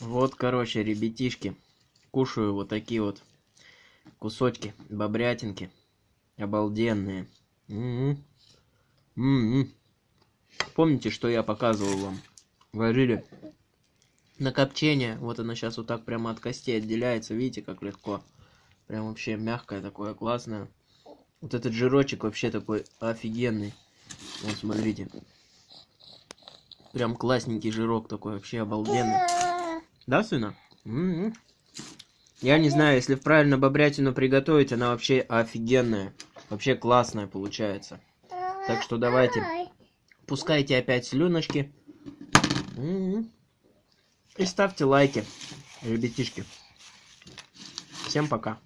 Вот, короче, ребятишки, кушаю вот такие вот кусочки бобрятинки. Обалденные. М-м. М-м. Помните, что я показывал вам? Варили на копчение. Вот она сейчас вот так прямо от костей отделяется. Видите, как легко. Прям вообще мягкое такое, классное. Вот этот жирочек вообще такой офигенный. Вот смотрите. Прям классненький жирок такой, вообще обалденный. Да, сына? М-м. Я не знаю, если правильно бобрятину приготовить, она вообще офигенная. Вообще классная получается. Так что давайте, пускайте опять слюночки. М-м. И ставьте лайки, ребятишки. Всем пока.